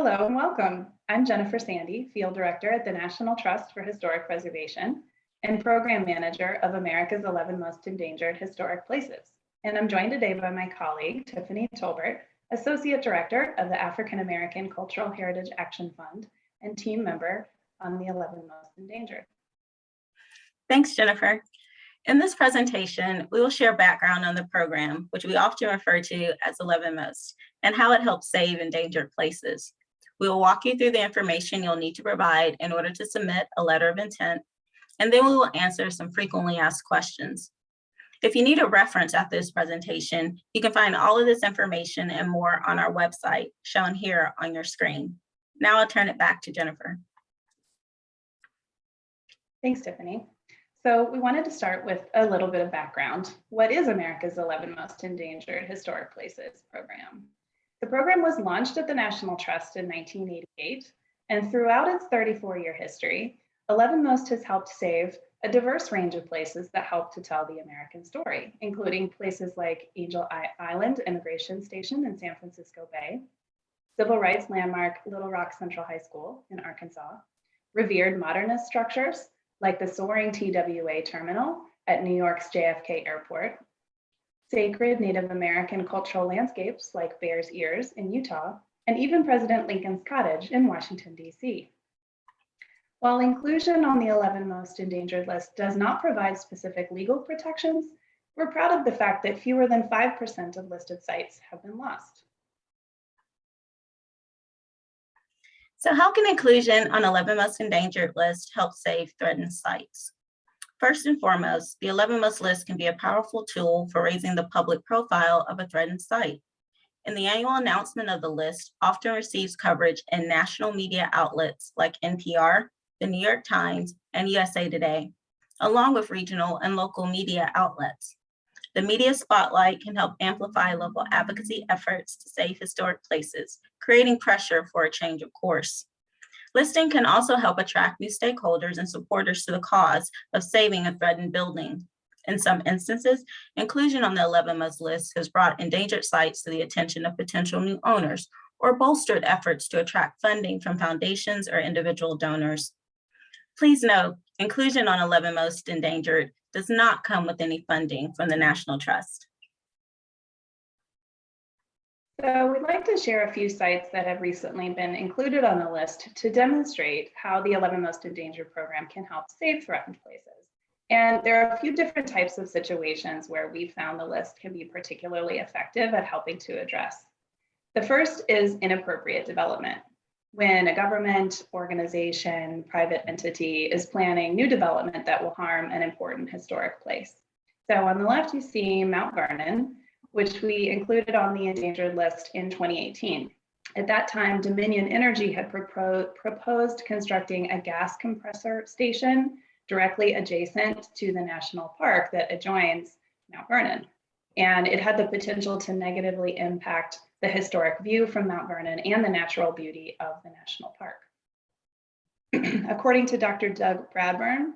Hello and welcome. I'm Jennifer Sandy, Field Director at the National Trust for Historic Preservation and Program Manager of America's 11 Most Endangered Historic Places. And I'm joined today by my colleague, Tiffany Tolbert, Associate Director of the African American Cultural Heritage Action Fund and team member on the 11 Most Endangered. Thanks, Jennifer. In this presentation, we will share background on the program, which we often refer to as 11 Most, and how it helps save endangered places. We will walk you through the information you'll need to provide in order to submit a letter of intent, and then we will answer some frequently asked questions. If you need a reference after this presentation, you can find all of this information and more on our website shown here on your screen. Now I'll turn it back to Jennifer. Thanks, Tiffany. So we wanted to start with a little bit of background. What is America's 11 Most Endangered Historic Places program? The program was launched at the National Trust in 1988, and throughout its 34-year history, 11 Most has helped save a diverse range of places that help to tell the American story, including places like Angel Island Immigration Station in San Francisco Bay, civil rights landmark Little Rock Central High School in Arkansas, revered modernist structures like the soaring TWA terminal at New York's JFK Airport, sacred Native American cultural landscapes like Bears Ears in Utah, and even President Lincoln's Cottage in Washington, D.C. While inclusion on the 11 most endangered list does not provide specific legal protections, we're proud of the fact that fewer than 5% of listed sites have been lost. So how can inclusion on 11 most endangered list help save threatened sites? First and foremost, the 11 most list can be a powerful tool for raising the public profile of a threatened site. And the annual announcement of the list often receives coverage in national media outlets like NPR, the New York Times, and USA Today, along with regional and local media outlets. The media spotlight can help amplify local advocacy efforts to save historic places, creating pressure for a change of course. Listing can also help attract new stakeholders and supporters to the cause of saving a threatened building. In some instances, inclusion on the 11 most list has brought endangered sites to the attention of potential new owners or bolstered efforts to attract funding from foundations or individual donors. Please note, inclusion on 11 most endangered does not come with any funding from the National Trust. So we'd like to share a few sites that have recently been included on the list to demonstrate how the 11 Most Endangered program can help save threatened places. And there are a few different types of situations where we found the list can be particularly effective at helping to address. The first is inappropriate development. When a government, organization, private entity is planning new development that will harm an important historic place. So on the left, you see Mount Vernon, which we included on the endangered list in 2018. At that time, Dominion Energy had propo proposed constructing a gas compressor station directly adjacent to the national park that adjoins Mount Vernon. And it had the potential to negatively impact the historic view from Mount Vernon and the natural beauty of the national park. According to Dr. Doug Bradburn,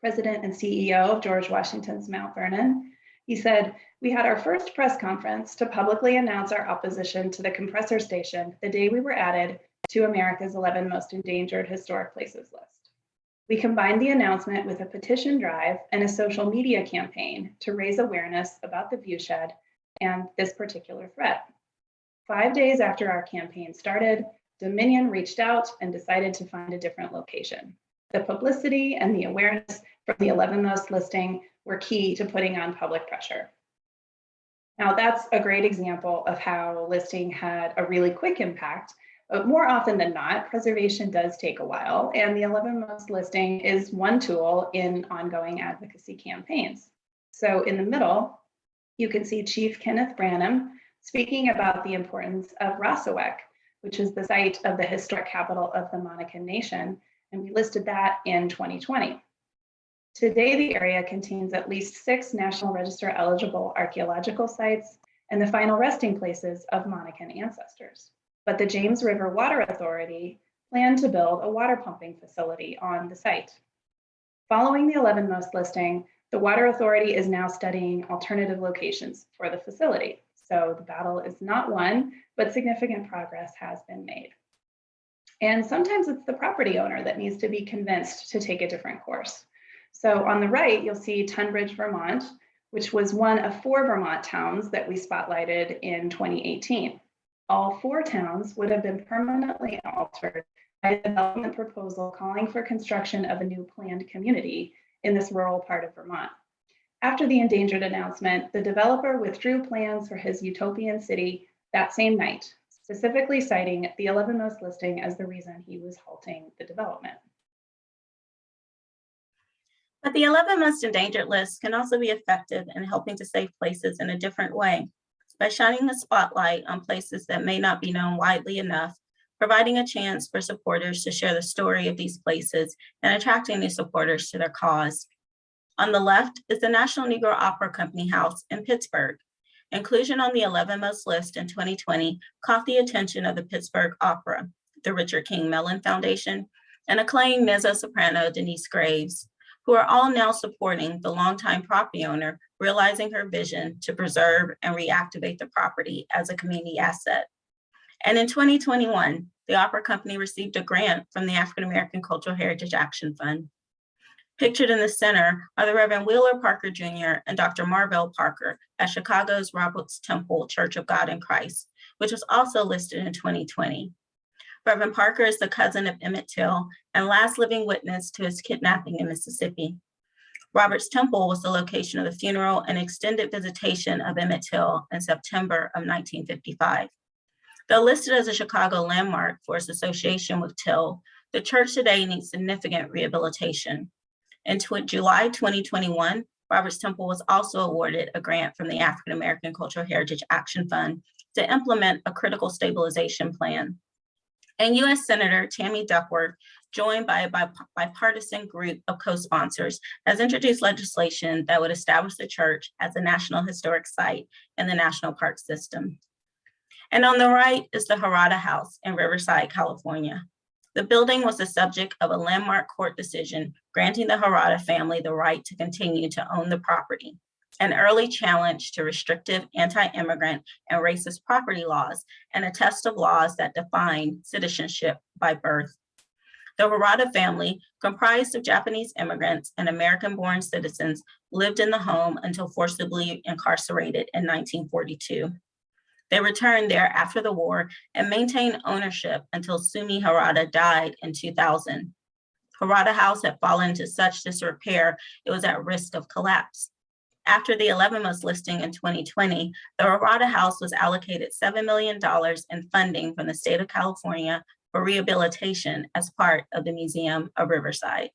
president and CEO of George Washington's Mount Vernon, he said, we had our first press conference to publicly announce our opposition to the compressor station the day we were added to America's 11 most endangered historic places list. We combined the announcement with a petition drive and a social media campaign to raise awareness about the viewshed and this particular threat. Five days after our campaign started, Dominion reached out and decided to find a different location. The publicity and the awareness from the 11 most listing were key to putting on public pressure. Now that's a great example of how listing had a really quick impact, but more often than not, preservation does take a while and the 11 most listing is one tool in ongoing advocacy campaigns. So in the middle, you can see Chief Kenneth Branham speaking about the importance of Rassawek, which is the site of the historic capital of the Monacan Nation, and we listed that in 2020. Today, the area contains at least six National Register eligible archaeological sites and the final resting places of Monacan ancestors. But the James River Water Authority planned to build a water pumping facility on the site. Following the 11 most listing, the Water Authority is now studying alternative locations for the facility. So the battle is not won, but significant progress has been made. And sometimes it's the property owner that needs to be convinced to take a different course. So on the right, you'll see Tunbridge, Vermont, which was one of four Vermont towns that we spotlighted in 2018. All four towns would have been permanently altered by a development proposal calling for construction of a new planned community in this rural part of Vermont. After the endangered announcement, the developer withdrew plans for his utopian city that same night, specifically citing the 11 most listing as the reason he was halting the development. But the 11 most endangered list can also be effective in helping to save places in a different way by shining the spotlight on places that may not be known widely enough, providing a chance for supporters to share the story of these places and attracting new supporters to their cause. On the left is the National Negro Opera Company House in Pittsburgh. Inclusion on the 11 most list in 2020 caught the attention of the Pittsburgh Opera, the Richard King Mellon Foundation, and acclaimed mezzo-soprano Denyce Graves, who are all now supporting the longtime property owner, realizing her vision to preserve and reactivate the property as a community asset. And in 2021, the Opera Company received a grant from the African American Cultural Heritage Action Fund. Pictured in the center are the Reverend Wheeler Parker Jr. and Dr. Marvel Parker at Chicago's Roberts Temple Church of God in Christ, which was also listed in 2020. Reverend Parker is the cousin of Emmett Till and last living witness to his kidnapping in Mississippi. Roberts Temple was the location of the funeral and extended visitation of Emmett Till in September of 1955. Though listed as a Chicago landmark for its association with Till, the church today needs significant rehabilitation. In July 2021, Roberts Temple was also awarded a grant from the African American Cultural Heritage Action Fund to implement a critical stabilization plan. And US Senator Tammy Duckworth, joined by a bipartisan group of co-sponsors, has introduced legislation that would establish the church as a National Historic Site in the National Park System. And on the right is the Harada House in Riverside, California. The building was the subject of a landmark court decision granting the Harada family the right to continue to own the property, an early challenge to restrictive anti-immigrant and racist property laws, and a test of laws that define citizenship by birth. The Harada family, comprised of Japanese immigrants and American-born citizens, lived in the home until forcibly incarcerated in 1942. They returned there after the war and maintained ownership until Sumi Harada died in 2000. Harada House had fallen into such disrepair, it was at risk of collapse. After the 11 most listing in 2020, the Harada House was allocated $7 million in funding from the state of California for rehabilitation as part of the Museum of Riverside.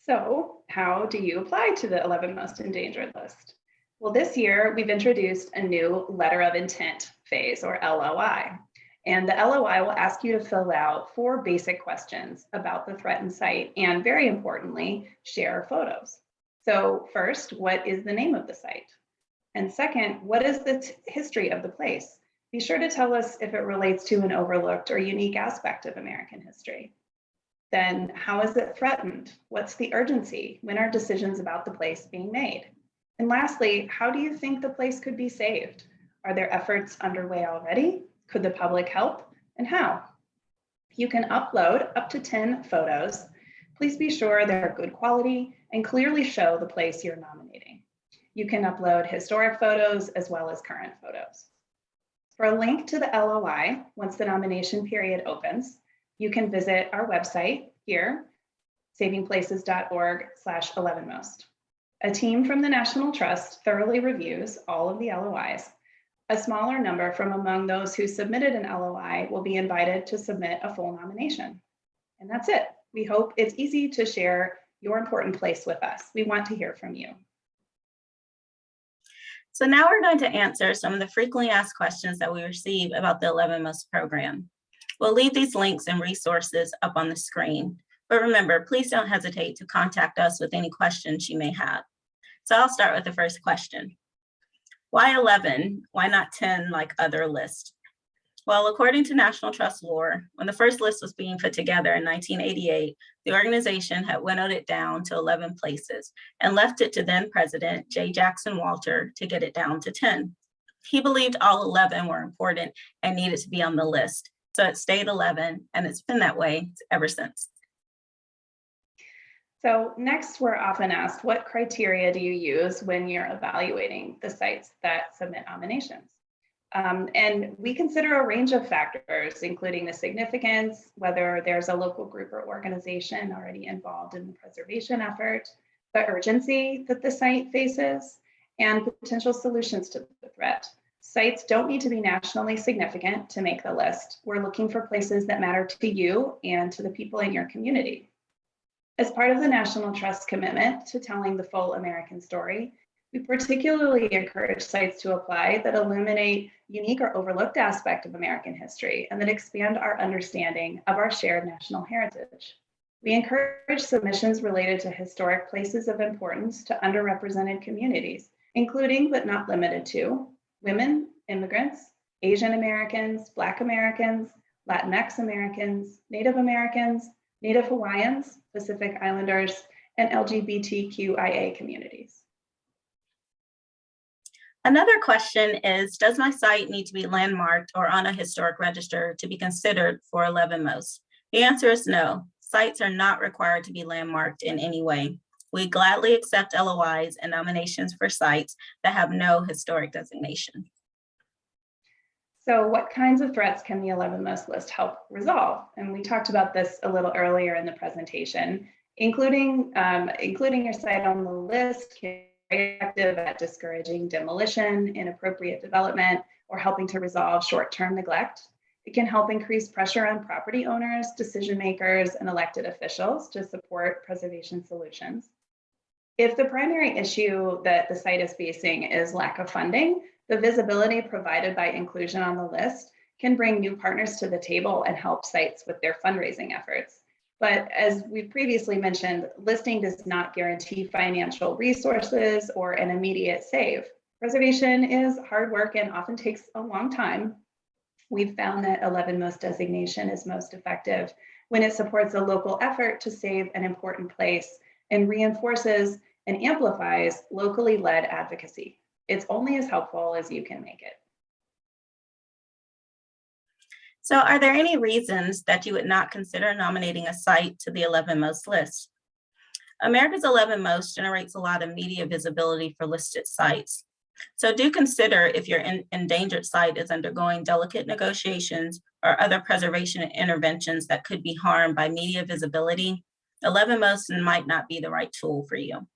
So how do you apply to the 11 most endangered list? Well, this year we've introduced a new letter of intent phase or LOI. And the LOI will ask you to fill out four basic questions about the threatened site and very importantly, share photos. So first, what is the name of the site? And second, what is the history of the place? Be sure to tell us if it relates to an overlooked or unique aspect of American history. Then how is it threatened? What's the urgency? When are decisions about the place being made? And lastly, how do you think the place could be saved? Are there efforts underway already? Could the public help and how? You can upload up to 10 photos. Please be sure they're good quality and clearly show the place you're nominating. You can upload historic photos as well as current photos. For a link to the LOI, once the nomination period opens, you can visit our website here, savingplaces.org slash 11most. A team from the National Trust thoroughly reviews all of the LOIs a smaller number from among those who submitted an LOI will be invited to submit a full nomination. And that's it. We hope it's easy to share your important place with us. We want to hear from you. So now we're going to answer some of the frequently asked questions that we receive about the 11 Most program. We'll leave these links and resources up on the screen. But remember, please don't hesitate to contact us with any questions you may have. So I'll start with the first question. Why 11? Why not 10 like other lists? Well, according to National Trust lore, when the first list was being put together in 1988, the organization had winnowed it down to 11 places and left it to then President J. Jackson Walter to get it down to 10. He believed all 11 were important and needed to be on the list. So it stayed 11 and it's been that way ever since. So next, we're often asked, what criteria do you use when you're evaluating the sites that submit nominations? Um, and we consider a range of factors, including the significance, whether there's a local group or organization already involved in the preservation effort, the urgency that the site faces, and potential solutions to the threat. Sites don't need to be nationally significant to make the list. We're looking for places that matter to you and to the people in your community. As part of the National Trust commitment to telling the full American story, we particularly encourage sites to apply that illuminate unique or overlooked aspect of American history and that expand our understanding of our shared national heritage. We encourage submissions related to historic places of importance to underrepresented communities, including but not limited to women, immigrants, Asian Americans, Black Americans, Latinx Americans, Native Americans, Native Hawaiians, Pacific Islanders, and LGBTQIA communities. Another question is, does my site need to be landmarked or on a historic register to be considered for 11 most? The answer is no. Sites are not required to be landmarked in any way. We gladly accept LOIs and nominations for sites that have no historic designation. So what kinds of threats can the 11 most list help resolve? And we talked about this a little earlier in the presentation, including, um, including your site on the list can be effective at discouraging demolition, inappropriate development, or helping to resolve short-term neglect. It can help increase pressure on property owners, decision makers, and elected officials to support preservation solutions. If the primary issue that the site is facing is lack of funding, the visibility provided by inclusion on the list can bring new partners to the table and help sites with their fundraising efforts. But as we previously mentioned, listing does not guarantee financial resources or an immediate save. Preservation is hard work and often takes a long time. We've found that 11 most designation is most effective when it supports a local effort to save an important place and reinforces and amplifies locally led advocacy. It's only as helpful as you can make it. So are there any reasons that you would not consider nominating a site to the 11 most list? America's 11 Most generates a lot of media visibility for listed sites. So do consider if your endangered site is undergoing delicate negotiations or other preservation interventions that could be harmed by media visibility, 11 Most might not be the right tool for you.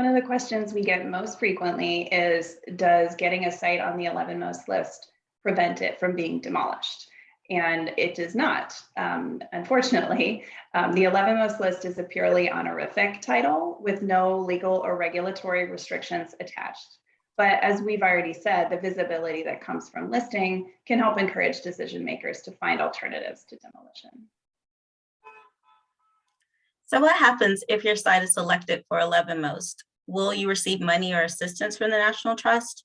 One of the questions we get most frequently is, does getting a site on the 11 most list prevent it from being demolished? And it does not. Um, unfortunately, um, the 11 most list is a purely honorific title with no legal or regulatory restrictions attached. But as we've already said, the visibility that comes from listing can help encourage decision makers to find alternatives to demolition. So what happens if your site is selected for 11 most? Will you receive money or assistance from the National Trust?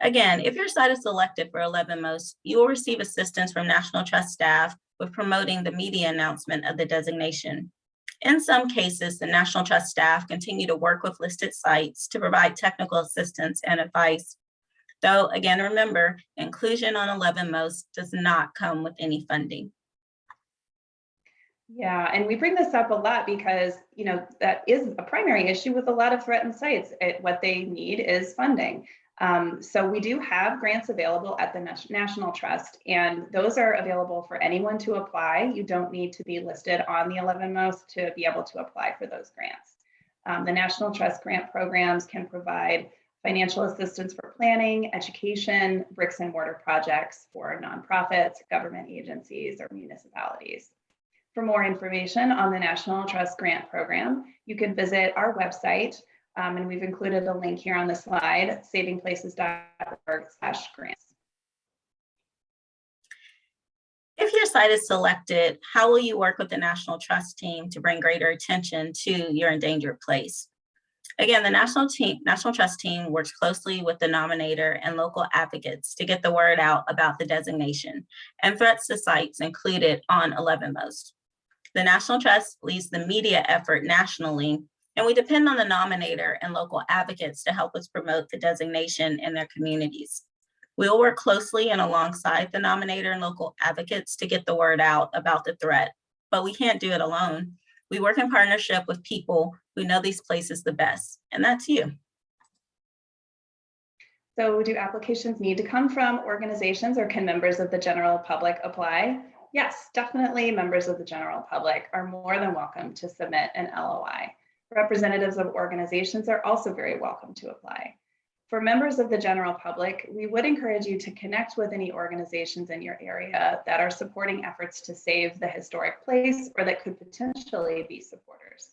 Again, if your site is selected for 11 most, you will receive assistance from National Trust staff with promoting the media announcement of the designation. In some cases, the National Trust staff continue to work with listed sites to provide technical assistance and advice. Though again, remember, inclusion on 11 most does not come with any funding. Yeah, and we bring this up a lot because, you know, that is a primary issue with a lot of threatened sites. It, what they need is funding. Um, so we do have grants available at the National Trust, and those are available for anyone to apply. You don't need to be listed on the 11 most to be able to apply for those grants. Um, the National Trust grant programs can provide financial assistance for planning, education, bricks and mortar projects for nonprofits, government agencies, or municipalities. For more information on the National Trust Grant Program, you can visit our website, um, and we've included a link here on the slide, savingplaces.org slash grants. If your site is selected, how will you work with the National Trust team to bring greater attention to your endangered place? Again, the National team, National Trust team works closely with the nominator and local advocates to get the word out about the designation and threats to sites included on 11 most. The National Trust leads the media effort nationally And we depend on the nominator and local advocates to help us promote the designation in their communities. We'll work closely and alongside the nominator and local advocates to get the word out about the threat, but we can't do it alone. We work in partnership with people who know these places the best, and that's you. So do applications need to come from organizations or can members of the general public apply? Yes, definitely members of the general public are more than welcome to submit an LOI. Representatives of organizations are also very welcome to apply. For members of the general public, we would encourage you to connect with any organizations in your area that are supporting efforts to save the historic place or that could potentially be supporters.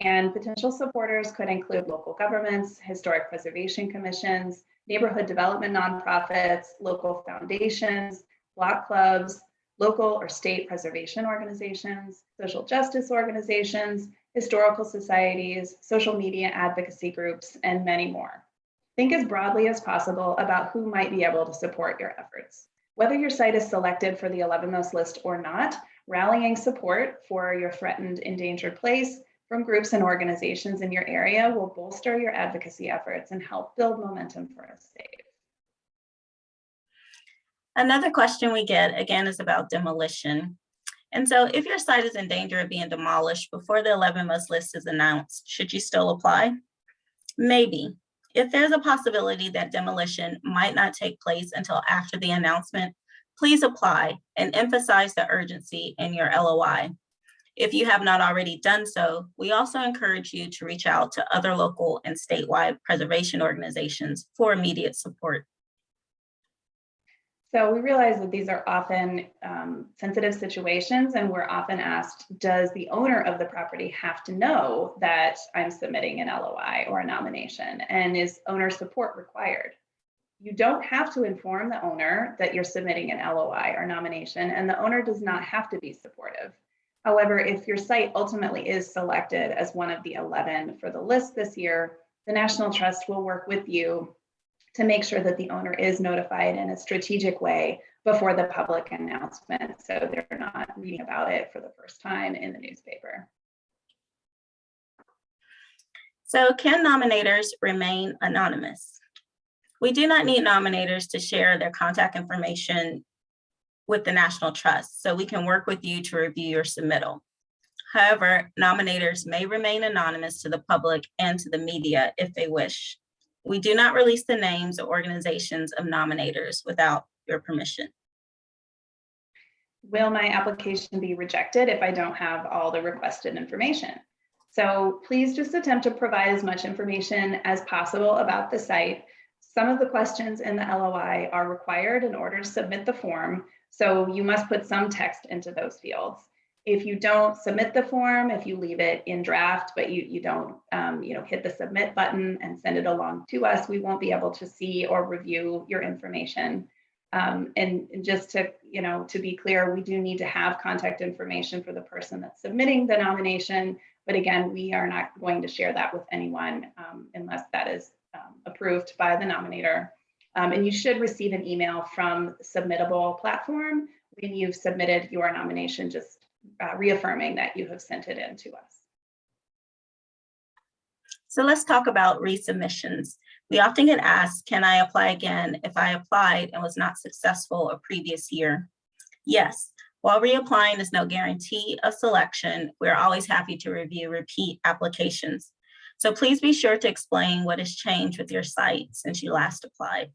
And potential supporters could include local governments, historic preservation commissions, neighborhood development nonprofits, local foundations, block clubs, local or state preservation organizations, social justice organizations, historical societies, social media advocacy groups, and many more. Think as broadly as possible about who might be able to support your efforts. Whether your site is selected for the 11 most list or not, rallying support for your threatened endangered place from groups and organizations in your area will bolster your advocacy efforts and help build momentum for a safe. Another question we get again is about demolition. And so if your site is in danger of being demolished before the 11 most list is announced, should you still apply? Maybe. If there's a possibility that demolition might not take place until after the announcement, please apply and emphasize the urgency in your LOI. If you have not already done so, we also encourage you to reach out to other local and statewide preservation organizations for immediate support. So we realize that these are often um, sensitive situations and we're often asked, does the owner of the property have to know that I'm submitting an LOI or a nomination and is owner support required? You don't have to inform the owner that you're submitting an LOI or nomination and the owner does not have to be supportive. However, if your site ultimately is selected as one of the 11 for the list this year, the National Trust will work with you to make sure that the owner is notified in a strategic way before the public announcement. So they're not reading about it for the first time in the newspaper. So can nominators remain anonymous? We do not need nominators to share their contact information with the National Trust, so we can work with you to review your submittal. However, nominators may remain anonymous to the public and to the media if they wish. We do not release the names or organizations of nominators without your permission. Will my application be rejected if I don't have all the requested information? So please just attempt to provide as much information as possible about the site. Some of the questions in the LOI are required in order to submit the form, so you must put some text into those fields if you don't submit the form, if you leave it in draft, but you, you don't um, you know, hit the submit button and send it along to us, we won't be able to see or review your information. Um, and, just to, you know, to be clear, we do need to have contact information for the person that's submitting the nomination. But again, we are not going to share that with anyone um, unless that is um, approved by the nominator. Um, and you should receive an email from Submittable platform when you've submitted your nomination, just uh, reaffirming that you have sent it in to us. So let's talk about resubmissions. We often get asked, can I apply again if I applied and was not successful a previous year? Yes, while reapplying is no guarantee of selection, we're always happy to review repeat applications. So please be sure to explain what has changed with your site since you last applied.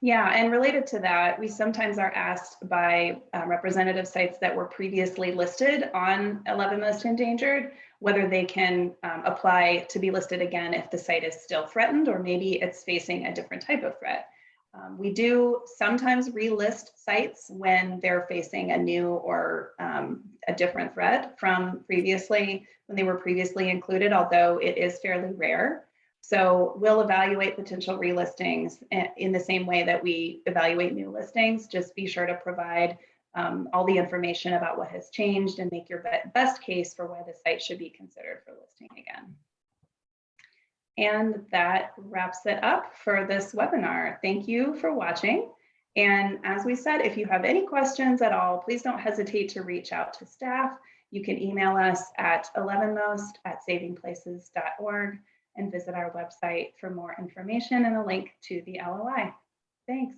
Yeah, and related to that, we sometimes are asked by um, representative sites that were previously listed on 11 Most Endangered, whether they can um, apply to be listed again if the site is still threatened or maybe it's facing a different type of threat. Um, we do sometimes relist sites when they're facing a new or um, a different threat from previously, when they were previously included, although it is fairly rare. So we'll evaluate potential relistings in the same way that we evaluate new listings. Just be sure to provide um, all the information about what has changed and make your best case for why the site should be considered for listing again. And that wraps it up for this webinar. Thank you for watching. And as we said, if you have any questions at all, please don't hesitate to reach out to staff You can email us at 11most at savingplaces.org and visit our website for more information and a link to the LOI. Thanks.